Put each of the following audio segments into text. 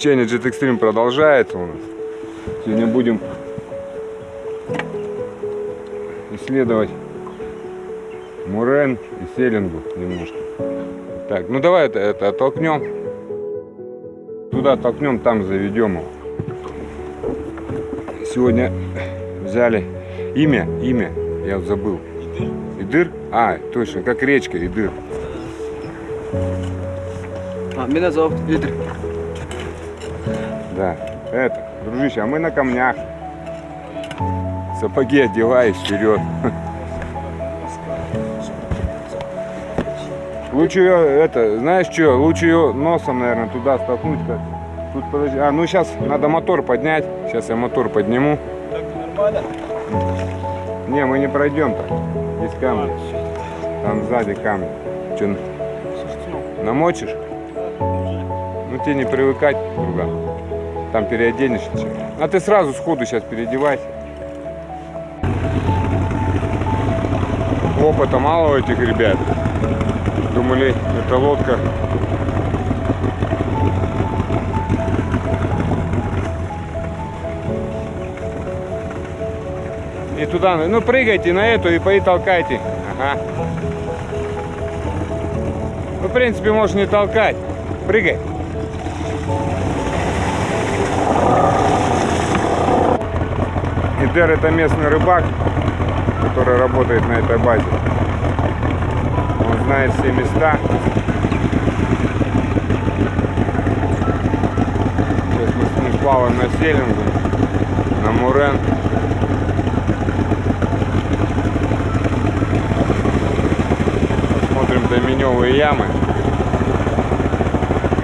Приключения Jet Extreme продолжается у нас. Сегодня будем исследовать Мурен и Селингу немножко. Так, ну давай это, это оттолкнем. Туда толкнем, там заведем его. Сегодня взяли имя, имя, я забыл. Идыр? А, точно, как речка Идыр. А, меня зовут Идр. Да, это, дружище, а мы на камнях. Сапоги одевай вперед. Лучше ее, это, знаешь что, лучше ее носом, наверное, туда столкнуть. Как. Тут подожди. А, ну сейчас надо мотор поднять. Сейчас я мотор подниму. Не, мы не пройдем так. Здесь камни. Там сзади камни. Че, намочишь? Ну тебе не привыкать, друган. Там переоденешься. А ты сразу сходу сейчас переодевайся. Опыта мало у этих ребят. Думали, это лодка. И туда, ну прыгайте на эту и пои толкайте. Ага. Ну, в принципе, можешь не толкать. Прыгай. Идер это местный рыбак, который работает на этой базе. Он знает все места. Сейчас мы с ним плаваем на селингу, на Мурен. Смотрим доминевые ямы.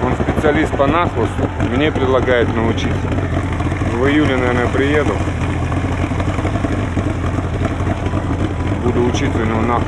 Он специалист по нахлосту. Мне предлагает научиться. В июле, наверное, приеду. budu učiti no,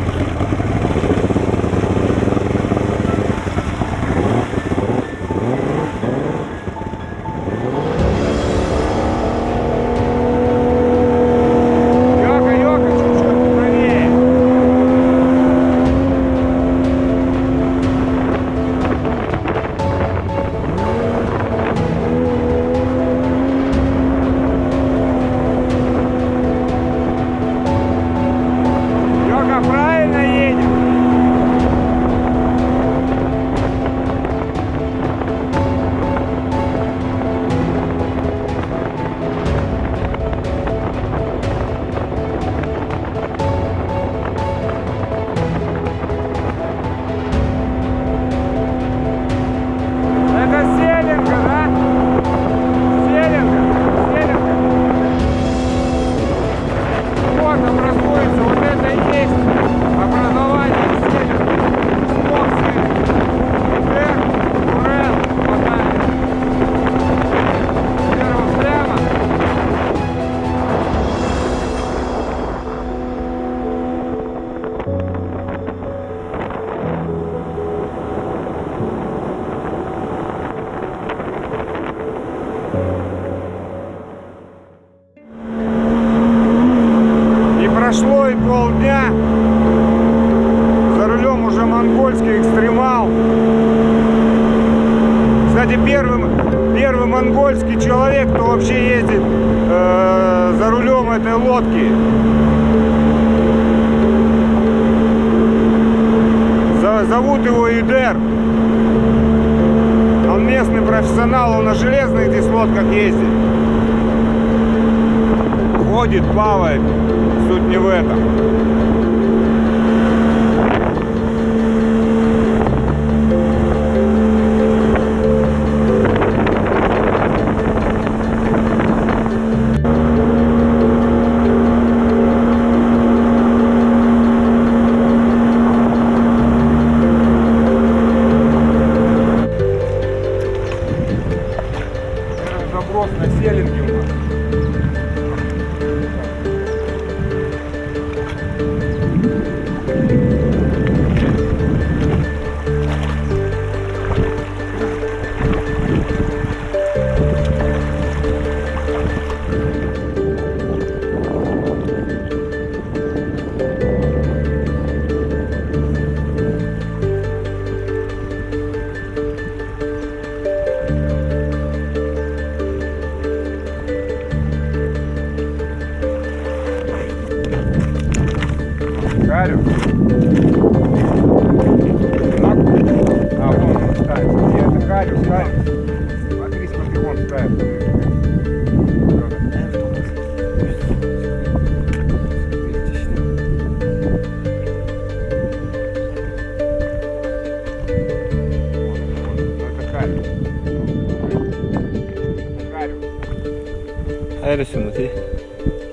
Хайрас юм уу тий?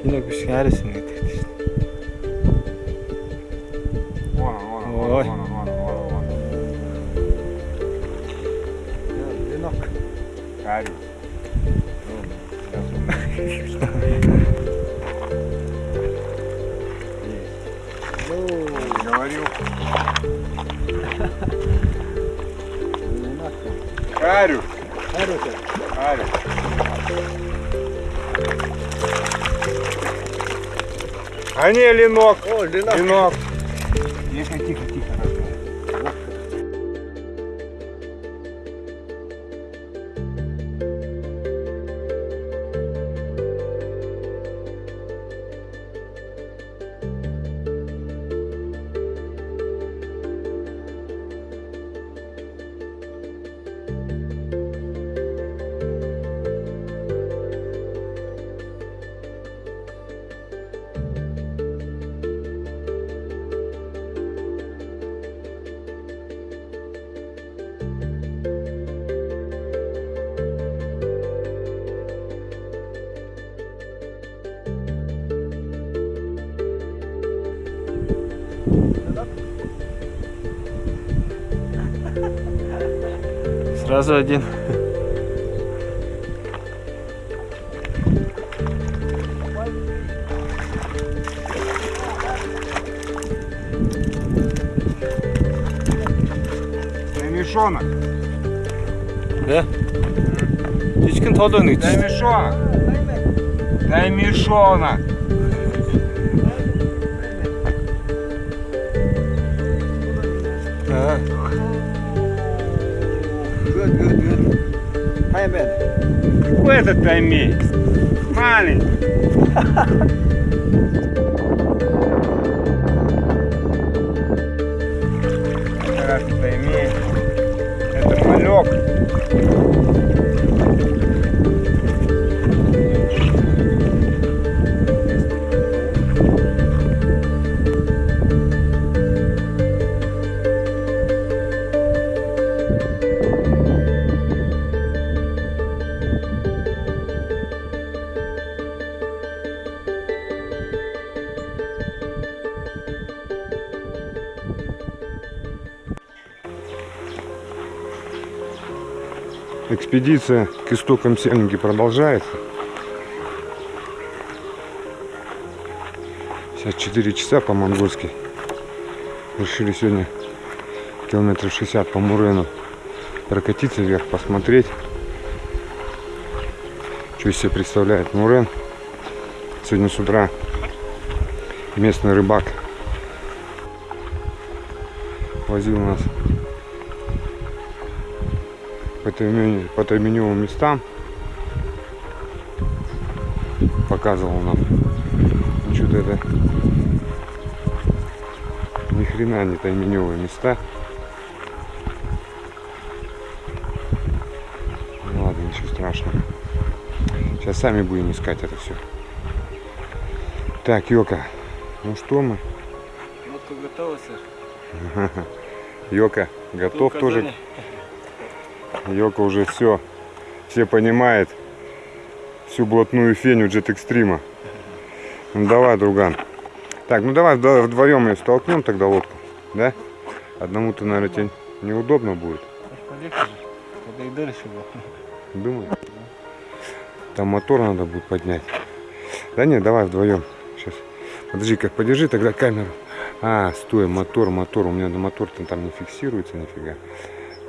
Энэ биш хайрас юм. А не, ленок. О, ленок. Ленок. Сразу один. Ремешонок. Да? Ичкин толуун гэж. Дай мешонок. Дай мешонок. Good, good, good. Hi, man. Какой этот таймей? Маленький. Это раз таймей. Это малек. Экспедиция к истокам Сельники продолжается. Сейчас 4 часа по-монгольски. Решили сегодня километров 60 по Мурену прокатиться вверх, посмотреть, что из себя представляет Мурен. Сегодня с утра местный рыбак возил нас по тайменевым местам. Показывал нам. Ну, Что-то это ни хрена не тайменевые места. Ну ладно, ничего страшного. Сейчас сами будем искать это все. Так, Йока, ну что мы? Лодка готова, сэр. Йока, готов тоже Йока уже все, все понимает всю блатную феню Jet Extreme. Ну давай, друган. Так, ну давай вдво- вдвоем ее столкнем тогда лодку, да? Одному-то, наверное, тебе неудобно будет. Полегче же. Тогда и дальше было. Думаю. Там мотор надо будет поднять. Да нет, давай вдвоем. Сейчас. Подожди, как подержи тогда камеру. А, стой, мотор, мотор. У меня на мотор-то там не фиксируется нифига.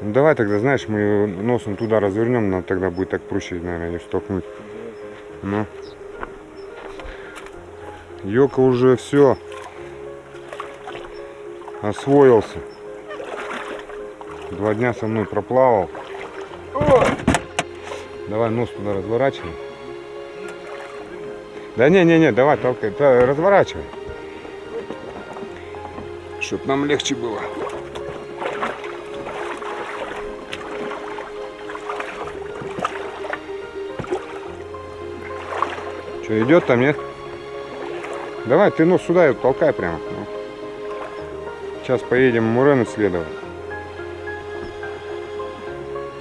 Ну давай тогда, знаешь, мы носом туда развернем, нам тогда будет так проще, наверное, ее столкнуть. Ну. Йока уже все освоился. Два дня со мной проплавал. Давай нос туда разворачивай. Да не, не, не, давай толкай, разворачивай. чтобы нам легче было. Что, идет там, нет? Давай, ты нос сюда и толкай прямо. ну. Сейчас поедем Мурен исследовать.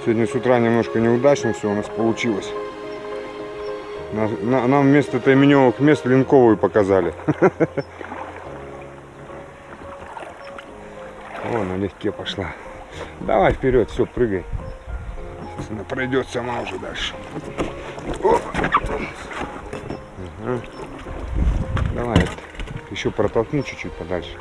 Сегодня с утра немножко неудачно все у нас получилось. Нам вместо тайменевых мест линковую показали. О, налегке пошла. Давай вперед, все, прыгай. Она пройдет сама уже дальше. О! Ага. Давай, еще протолкни чуть-чуть подальше.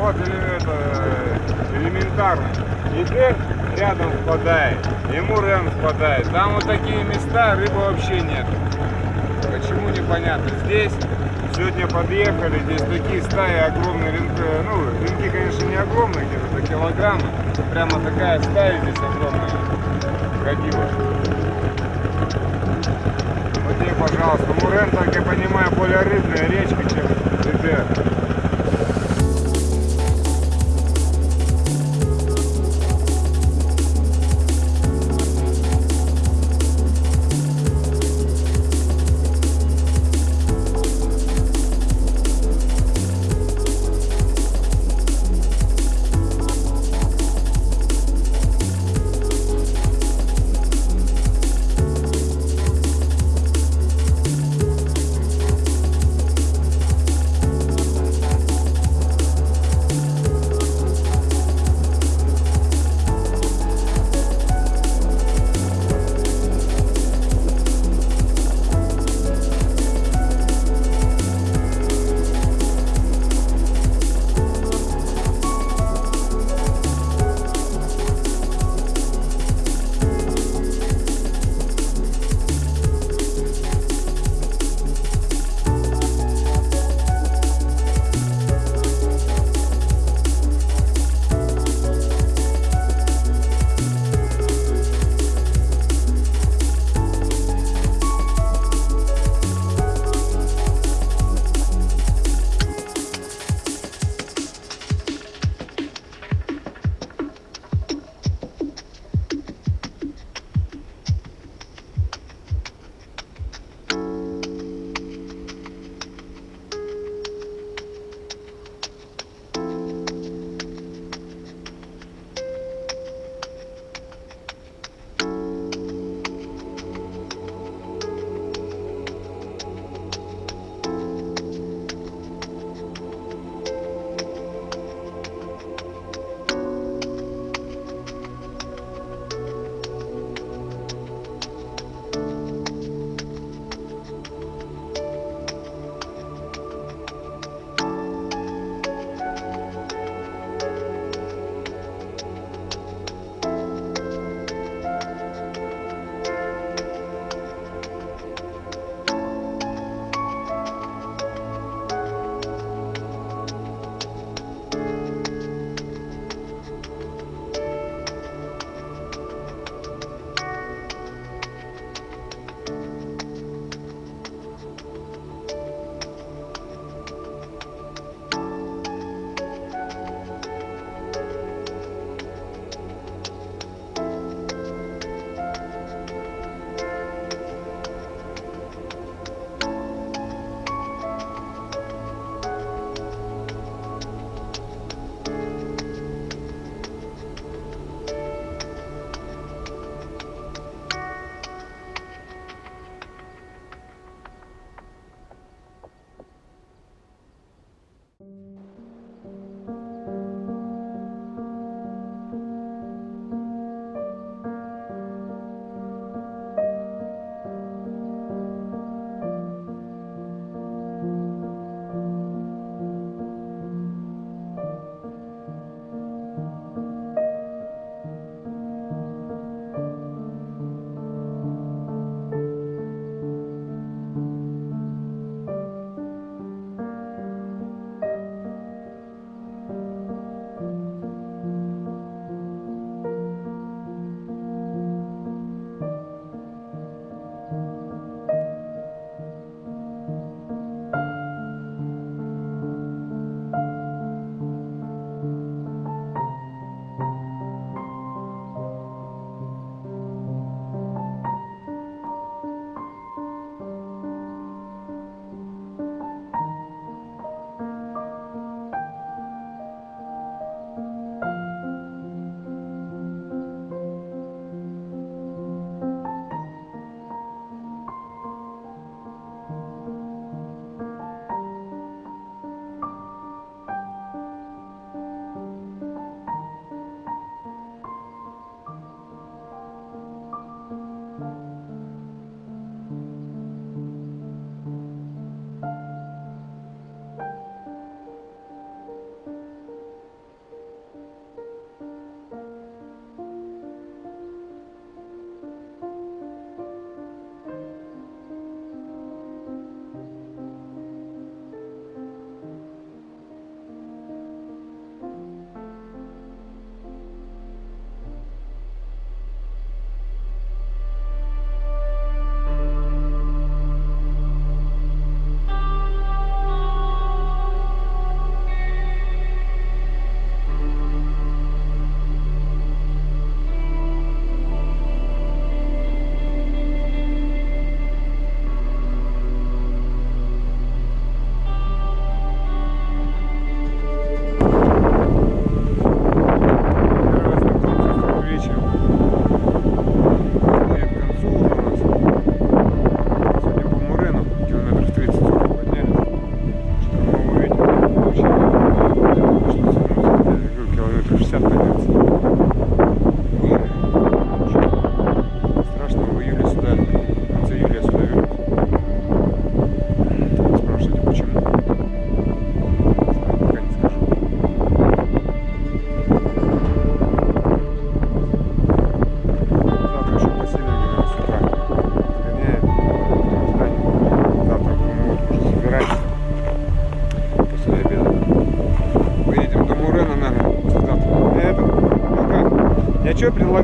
Вот или это э, элементарно. Идет рядом впадает, ему Рен впадает. Там вот такие места, рыбы вообще нет. Почему непонятно. Здесь сегодня подъехали, здесь такие стаи огромные рынки. Ну, рынки, конечно, не огромные, где-то до. Прямо такая стая здесь огромная ходила. Вот тебе, пожалуйста. Мурен, так я понимаю, более рыбная речка, чем ДДР.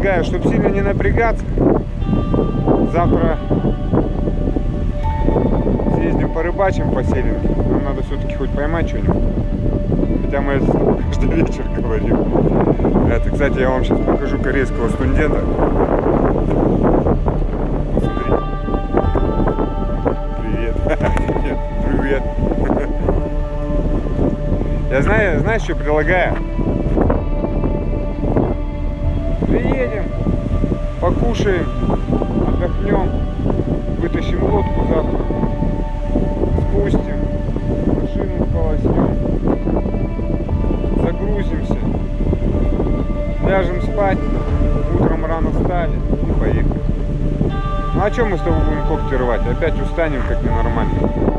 Предлагаю, чтобы сильно не напрягаться. Завтра съездим порыбачим по селенке. Нам надо все-таки хоть поймать что-нибудь. Хотя мы это каждый вечер говорим. Это, кстати, я вам сейчас покажу корейского студента. Привет. Привет. Я знаю, знаешь, что предлагаю? Покушаем, отдохнем, вытащим лодку завтра, спустим, машину полоснем, загрузимся, ляжем спать, утром рано встали и поехали. Ну а чем мы с тобой будем когти рвать? Опять устанем как ненормально.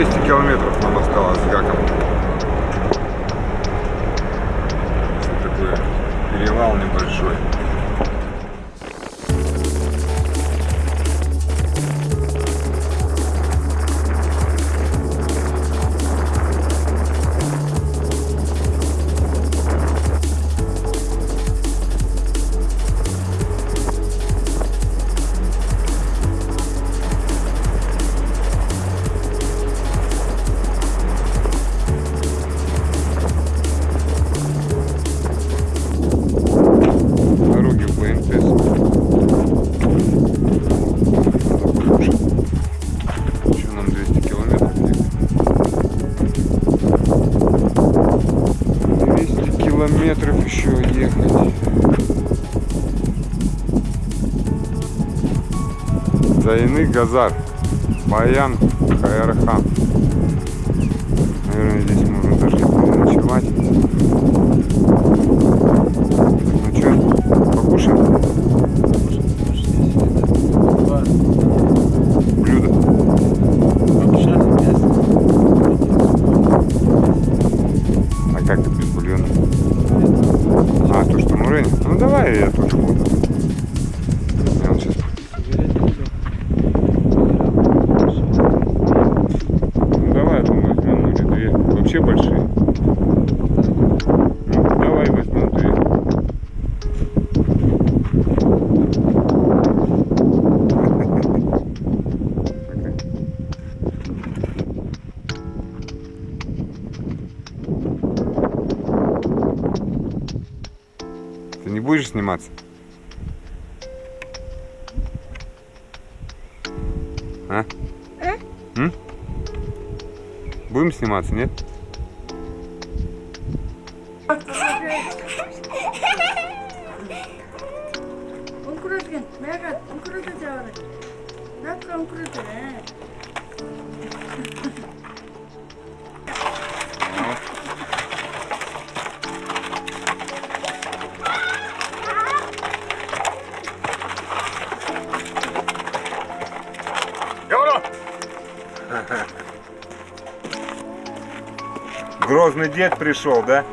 200 километров нам осталось с гаком. Газар, Баян. ですね。Грозный дед пришел, да?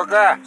Лёха!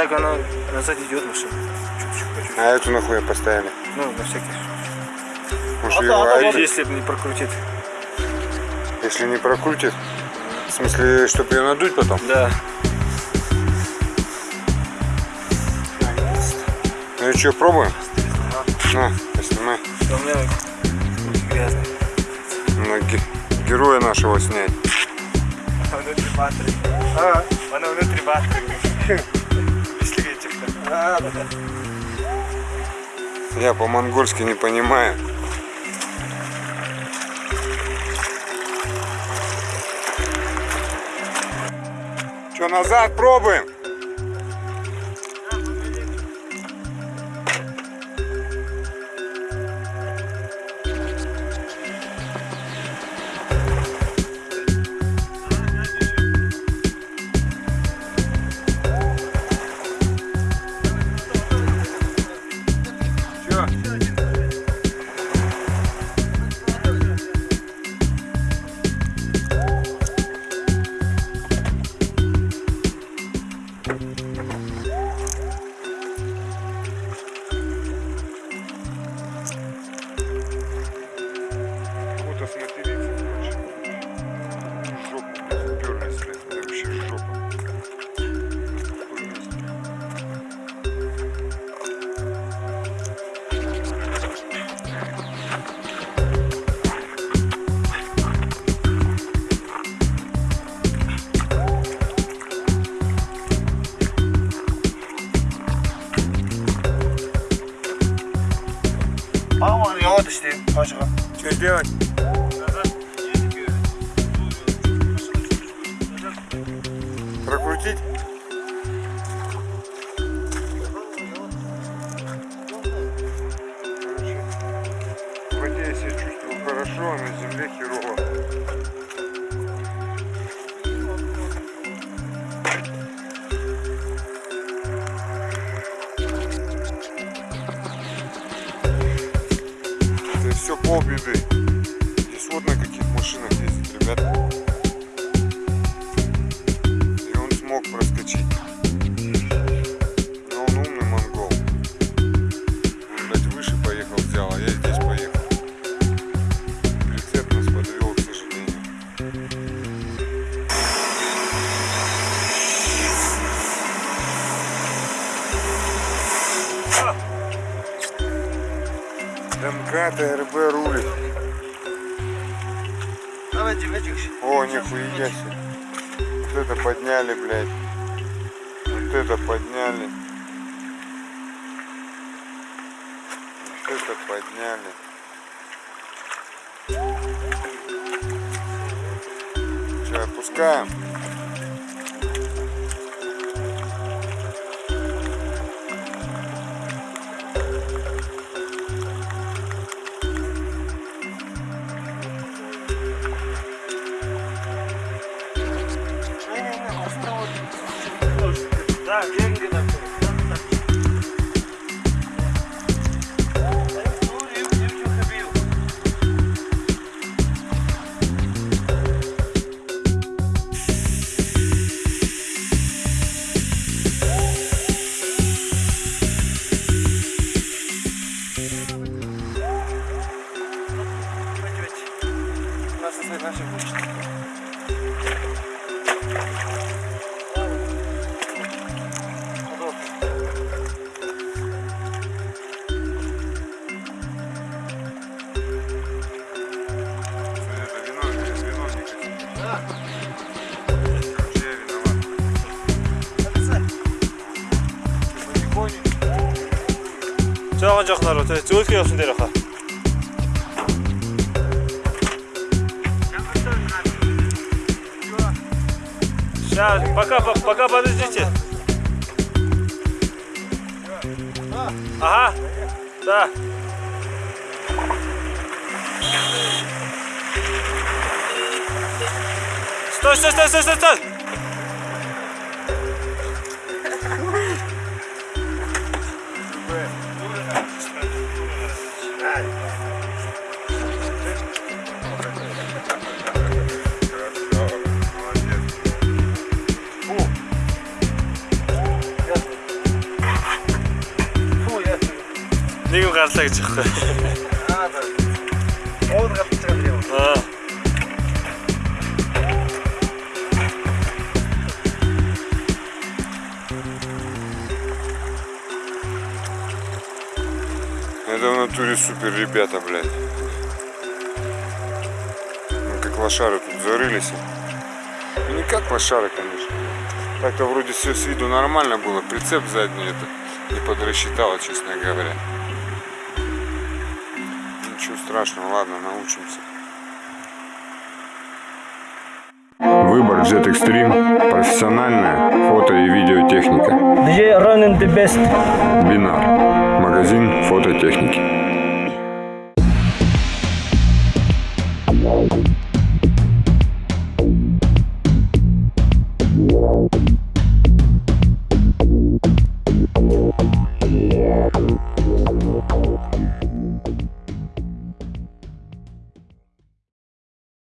Так она назад идет машина. Чуть-чуть, по чуть-чуть. А эту нахуй поставили? Ну, на всякий. Может, А ее да, айпи- если бы не прокрутит. если не прокрутит? В смысле, чтобы ее надуть потом? Да. Ну и что, пробуем? На, поснимай. У меня грязный. На ге- героя нашего снять. Внутри батареи. А, она внутри батареи. Если ветер. А, да, да. Я по-монгольски не понимаю. Что, назад пробуем? Arkasına deliği fırlamış. Şok. Görünüz resminde bir şey şok. Aman yavaş işte aşağı. Çözüyor. Нихуя себе. Вот это подняли, блядь. Вот это подняли. Вот это подняли. Че, отпускаем? Жақындары өтке осын дер аха Сейчас, пока, по- пока подождите. Ага, да. Стой, стой, стой, стой, стой, стой. Оған қалып шығады деп. А. Это в натуре супер ребята, блядь. Ну, как лошары тут зарылись. Ну, не как лошары, конечно. Так-то вроде все с виду нормально было. Прицеп задний это не подрасчитала, честно говоря. Страшного, ладно, научимся. Выбор Jet Extreme. Профессиональная фото и видеотехника. DJ running the best Бинар. Магазин фототехники.